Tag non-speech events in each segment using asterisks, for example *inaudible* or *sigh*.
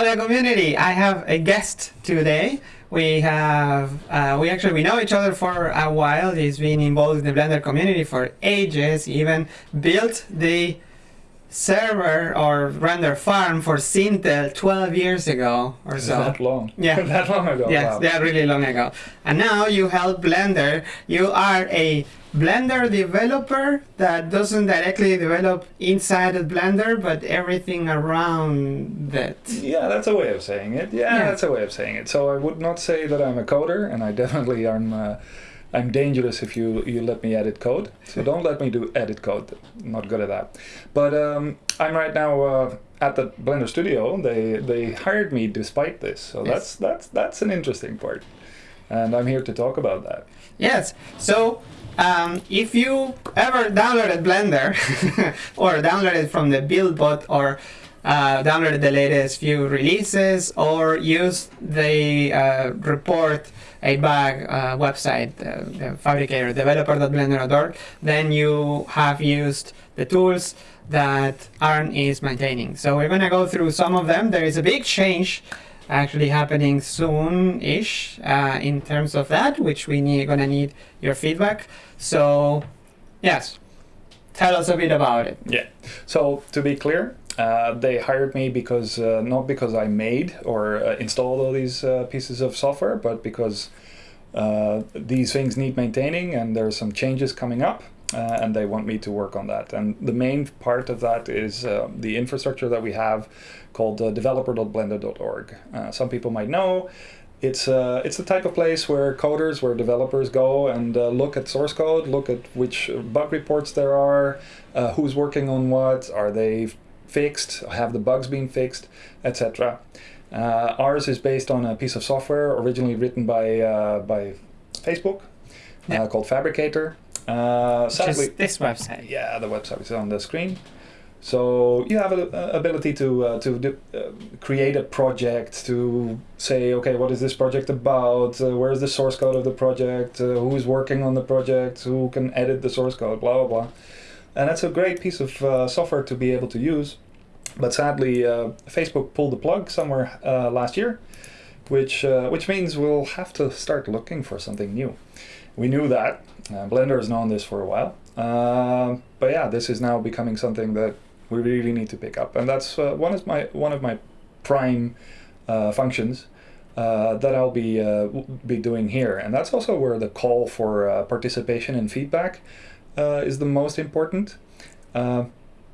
Other community, I have a guest today. We have, uh, we actually, we know each other for a while. He's been involved in the Blender community for ages. He even built the server or render farm for Sintel 12 years ago or so. that long? *laughs* Yeah. that long ago. Yes, wow. yeah, really long ago. And now you help Blender. You are a Blender developer that doesn't directly develop inside of Blender, but everything around that. Yeah, that's a way of saying it. Yeah, Yeah. that's a way of saying it. So I would not say that I'm a coder, and I definitely am. Uh, I'm dangerous if you you let me edit code. So don't let me do edit code. I'm not good at that. But um, I'm right now uh, at the Blender Studio. They they hired me despite this. So Yes. that's that's that's an interesting part, and I'm here to talk about that. Yes. So um, if you ever downloaded Blender *laughs* or downloaded from the BuildBot or uh, the latest few releases or used the uh, report a bug uh, website, uh, the phabricator developer.blender.org, then you have used the tools that Arnd is maintaining. So we're going to go through some of them. There is a big change actually happening soon-ish uh, in terms of that, which we need gonna need your feedback. So, yes, tell us a bit about it. Yeah. So to be clear, uh, they hired me because uh, not because I made or uh, installed all these uh, pieces of software, but because uh, these things need maintaining and there are some changes coming up. Uh, and they want me to work on that. And the main part of that is the infrastructure that we have called developer.blender.org. Some people might know it's uh, it's the type of place where coders, where developers go and uh, look at source code, look at which bug reports there are, uh, who's working on what, are they fixed, have the bugs been fixed, etc. Uh, ours is based on a piece of software originally written by uh, by Facebook Yeah. uh, called Phabricator. Uh, sadly, this website. yeah, the website is on the screen. So you have an ability to uh, to do, uh, create a project to say, okay, what is this project about? Uh, where is the source code of the project? Uh, who is working on the project? Who can edit the source code? Blah blah blah. And that's a great piece of uh, software to be able to use. But sadly, uh, Facebook pulled the plug somewhere uh, last year, which uh, which means we'll have to start looking for something new. We knew that. Uh, Blender has known this for a while. Um, but yeah, this is now becoming something that we really need to pick up, and that's uh, one of my one of my prime functions uh, that I'll be uh, be doing here, and that's also where the call for uh, participation and feedback uh, is the most important. Uh,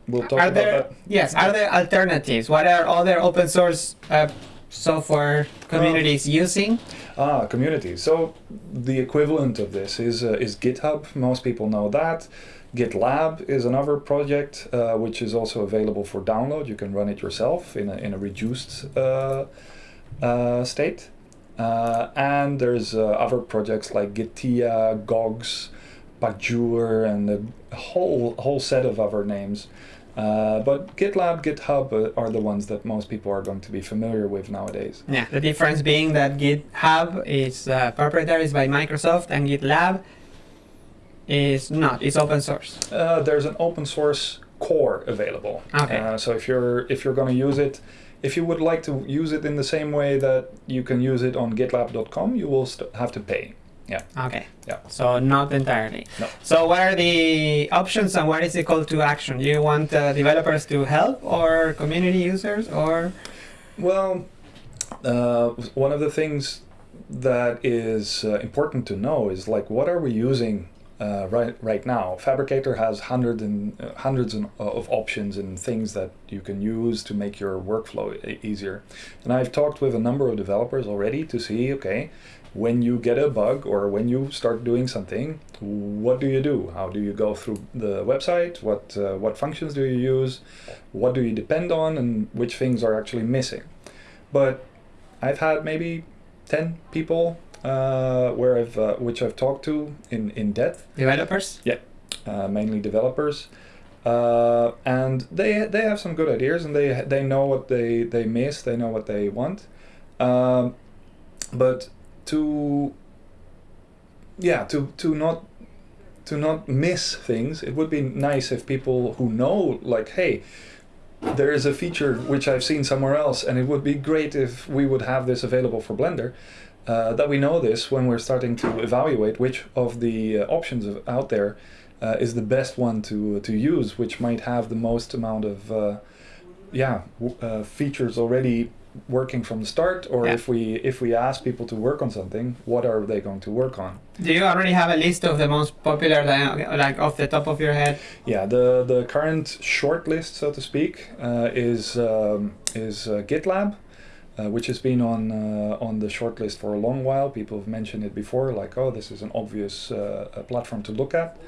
we'll talk Are about there that. yes? Are there alternatives? What are other open source uh, software communities using? Ah, community. So the equivalent of this is uh, is GitHub. Most people know that. GitLab is another project uh, which is also available for download. You can run it yourself in a in a reduced uh, uh, state. Uh, and there's uh, other projects like Gitea, Gogs, Pajur, and a whole whole set of other names. Uh, but GitLab, GitHub uh, are the ones that most people are going to be familiar with nowadays. Yeah, the difference being that GitHub is uh, proprietary is by Microsoft and GitLab is not. It's open source. Uh, there's an open source core available. Okay. Uh, so if you're if you're going to use it, if you would like to use it in the same way that you can use it on GitLab.com, you will st- have to pay. Okay. Yeah. So not entirely. No. So what are the options and what is the call to action? Do you want uh, developers to help or community users or? Well, uh, one of the things that is uh, important to know is like what are we using uh, right right now? Phabricator has hundreds and uh, hundreds of options and things that you can use to make your workflow easier. And I've talked with a number of developers already to see okay. When you get a bug or when you start doing something, what do you do? How do you go through the website? What uh, what functions do you use? What do you depend on, and which things are actually missing? But I've had maybe ten people uh, where I've uh, which I've talked to in in depth, Developers? uh, mainly developers, uh, and they they have some good ideas and they they know what they they miss, they know what they want, um, but to yeah to to not to not miss things, it would be nice if people who know like hey there is a feature which I've seen somewhere else, and it would be great if we would have this available for Blender. Uh, that we know this when we're starting to evaluate which of the uh, options of, out there uh, is the best one to to use, which might have the most amount of uh, yeah w- uh, features already working from the start, or Yeah. if we if we ask people to work on something, what are they going to work on? Do you already have a list of the most popular, like off the top of your head? Yeah, the the current short list, so to speak, uh, is um, is uh, GitLab, uh, which has been on uh, on the short list for a long while. People have mentioned it before, like, oh, this is an obvious uh, platform to look at.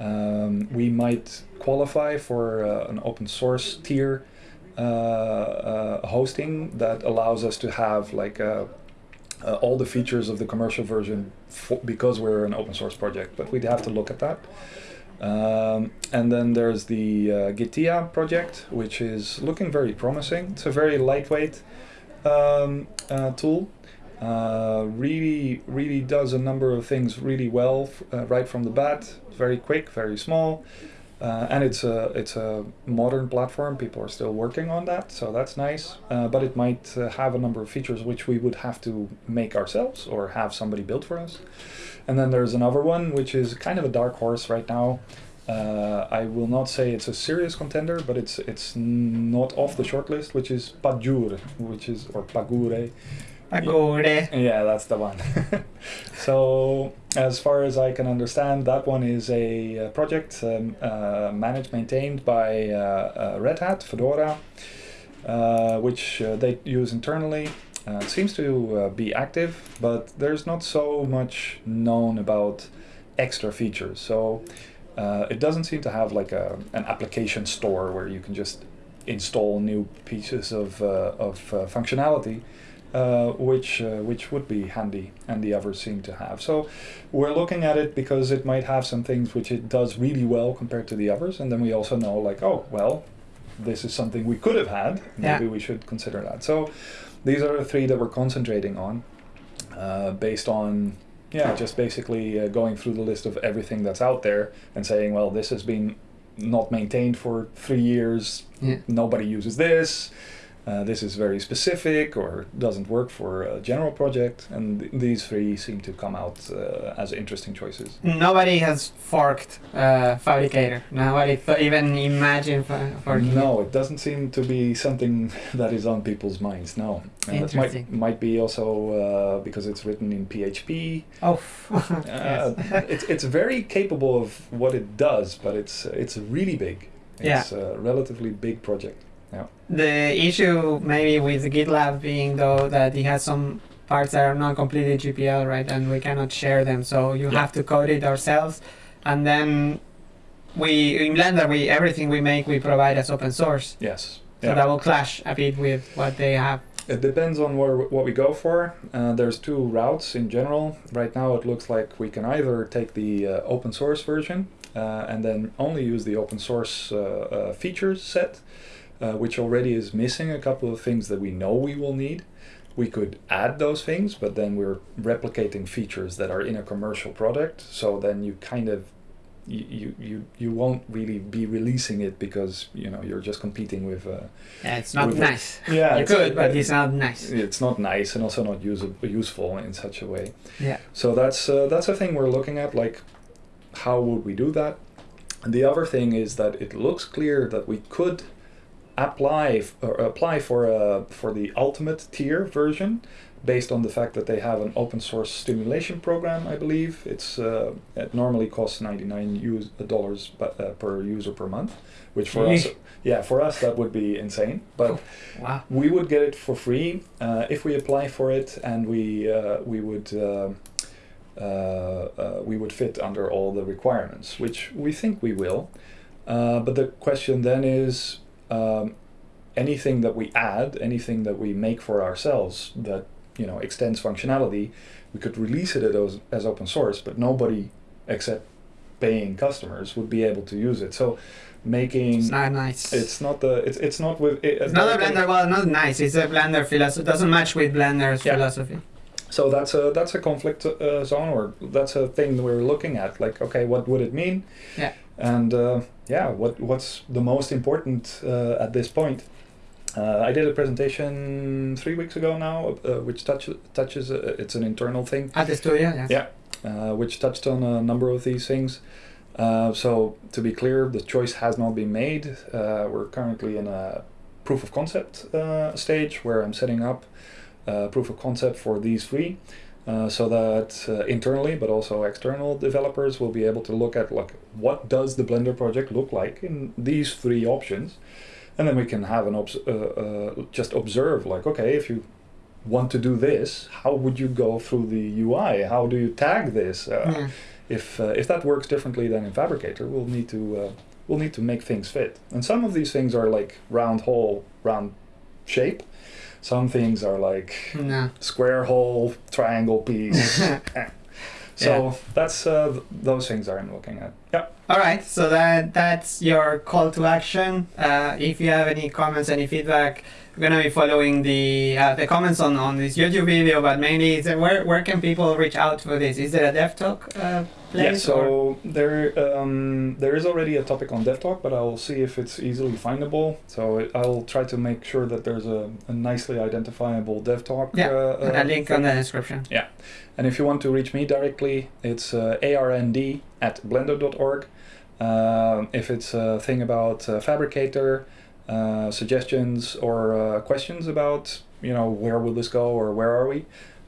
Um, we might qualify for uh, an open source tier uh, uh, hosting that allows us to have like all the features of the commercial version because we're an open source project. But we'd have to look at that. Um, and then there's the uh, Gitea project, which is looking very promising. It's a very lightweight um, uh, tool. Uh, really, really does a number of things really well uh, right from the bat. Very quick, very small, uh, and it's a it's a modern platform. People are still working on that, so that's nice. Uh, but it might uh, have a number of features which we would have to make ourselves or have somebody build for us. And then there's another one which is kind of a dark horse right now. Uh, I will not say it's a serious contender, but it's it's not off the shortlist, which is Pajur, which is or Pagure. Agore. Yeah, that's the one. *laughs* so, as far as I can understand, that one is a, uh project um, uh, managed, maintained by uh, uh, Red Hat, Fedora, uh, which uh, they use internally. Uh, it seems to uh, be active, but there's not so much known about extra features. So, uh, it doesn't seem to have like a, an application store where you can just install new pieces of, uh, of uh, functionality uh, which uh, which would be handy, and the others seem to have. So we're looking at it because it might have some things which it does really well compared to the others, and then we also know like, oh well, this is something we could have had. Maybe Yeah. we should consider that. So these are the three that we're concentrating on, uh, based on. Yeah, just basically uh, going through the list of everything that's out there and saying, well, this has been not maintained for three years. Yeah. Nobody uses this uh, this is very specific or doesn't work for a general project, and th- these three seem to come out uh, as interesting choices. Nobody has forked uh, Phabricator. Nobody th- even imagined forking. No, it doesn't seem to be something *laughs* that is on people's minds. No, and that might might be also uh, because it's written in PHP. Oh, *laughs* Uh, yes. it's it's very capable of what it does, but it's it's really big. Yeah. It's a relatively big project. The issue maybe with GitLab being though that it has some parts that are not completely GPL, right? And we cannot share them, so you Yeah. have to code it ourselves. And then we in Blender, we everything we make we provide as open source, Yes. so that will clash a bit with what they have. It depends on where, what we go for. Uh, there's two routes in general. Right now, it looks like we can either take the uh, open source version uh, and then only use the open source uh, uh, features set, uh, which already is missing a couple of things that we know we will need. We could add those things, but then we're replicating features that are in a commercial product. So then you kind of you, you, you, won't really be releasing it because you know you're just competing with uh, Yeah, it's not nice. *laughs* yeah you it's- could, but uh, it's not nice. it's not nice and also not use- useful in such a way. Yeah. So that's uh, that's a thing we're looking at. Like, how would we do that? And the other thing is that it looks clear that we could apply or apply for a for the ultimate tier version, based on the fact that they have an open source stimulation program. I believe it's uh, it normally costs ninety nine US dollars uh, per user per month, which for us, yeah, for us that would be insane. But Wow. we would get it for free uh, if we apply for it, and we uh, we would uh, uh, uh, we would fit under all the requirements, which we think we will. Uh, but the question then is, um, anything that we add, anything that we make for ourselves that you know extends functionality, we could release it as, as open source, but nobody except paying customers would be able to use it. So making It's not nice. it's not the it's it's not with it, It's not a Blender. Well, not nice. It's a Blender philosophy. Doesn't match with Blender's Yeah. philosophy. So that's a that's a conflict uh, zone, or that's a thing we're looking at. Like, okay, what would it mean? Yeah. And uh, yeah, what what's the most important uh, at this point? Uh, I did a presentation three weeks ago now, uh, which touch, touches. Uh, it's an internal thing, At the studio, yes. Yeah. uh, which touched on a number of these things. Uh, so to be clear, the choice has not been made. Uh, we're currently in a proof of concept uh, stage where I'm setting up uh, proof of concept for these three, uh, so that uh, internally but also external developers will be able to look at like what does the Blender project look like in these three options, and then we can have an obs- uh, uh, just observe like okay if you want to do this, how would you go through the UI? How do you tag this? Uh, Yeah. if uh, if that works differently than in Phabricator, we'll need to uh, we'll need to make things fit. And some of these things are like round hole, round shape. Some things are like No. square hole, triangle piece. *laughs* So Yeah. that's uh, th- those things I'm looking at. Yeah. All right, so that that's your call to action. Uh, if you have any comments, any feedback, we're gonna be following the uh, the comments on, on this YouTube video. But mainly, is where where can people reach out for this? Is there a Dev Talk uh, place? Yeah, so or- there um, there is already a topic on DevTalk, but I'll see if it's easily findable. So it, I'll try to make sure that there's a, a nicely identifiable DevTalk. Yeah, uh, a uh, link thing. on the description. Yeah, and if you want to reach me directly, it's uh, arnd at blender.org. Um, if it's a thing about uh, Phabricator, uh, suggestions or uh, questions about, you know, where will this go or where are we,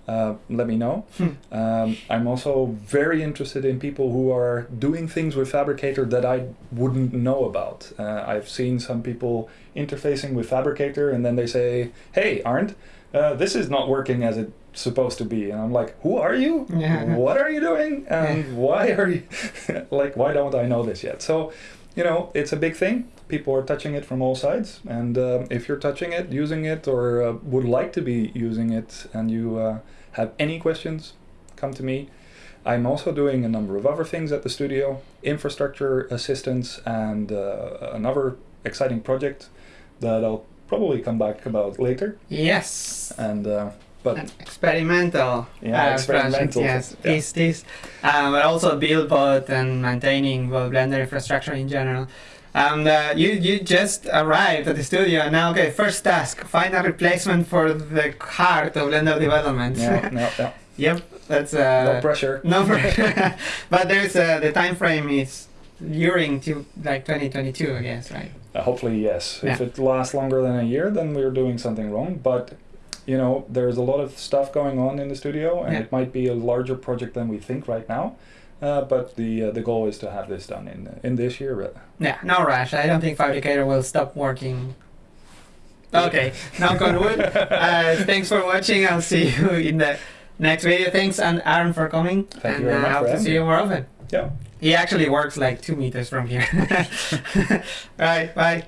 uh, let me know. Hmm. Um, I'm also very interested in people who are doing things with Phabricator that I wouldn't know about. Uh, I've seen some people interfacing with Phabricator and then they say, hey, Arnd, uh, this is not working as it's supposed to be. And I'm like, who are you? Yeah. What are you doing? And why are you, *laughs* like, why don't I know this yet? So, you know, it's a big thing. People are touching it from all sides. And um, if you're touching it, using it, or uh, would like to be using it, and you uh, have any questions, come to me. I'm also doing a number of other things at the studio, infrastructure assistance, and uh, another exciting project that I'll probably come back about later. Yes. And uh, but experimental. Yeah, uh, experimental, Project, yes, yeah. is this, um, but also build bot and maintaining well Blender infrastructure in general. And uh, you you just arrived at the studio and now okay first task find a replacement for the heart of Blender development. yeah, *laughs* no, no, yep, that's uh, no pressure. no *laughs* pressure. *laughs* but there's uh, the time frame is during to like 2022 I guess right. Uh, hopefully, yes. If it lasts longer than a year, then we're doing something wrong. But you know, there's a lot of stuff going on in the studio, and Yeah. it might be a larger project than we think right now. Uh, but the uh, the goal is to have this done in in this year. uh, Yeah, no rush. I don't think Phabricator will stop working. Okay, knock on wood. *laughs* Uh, thanks for watching. I'll see *laughs* you in the next video. Thanks, and Arnd for coming. Thank and you very uh, much I hope to see you more often. Yeah. He actually works like two meters from here. *laughs* right, bye.